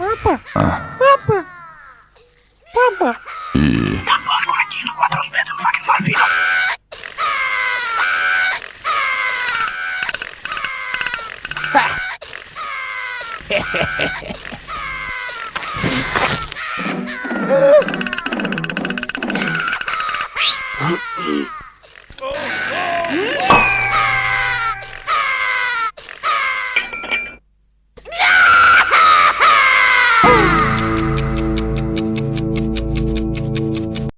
Papa! Ah. Papa! Papa! E... Ah!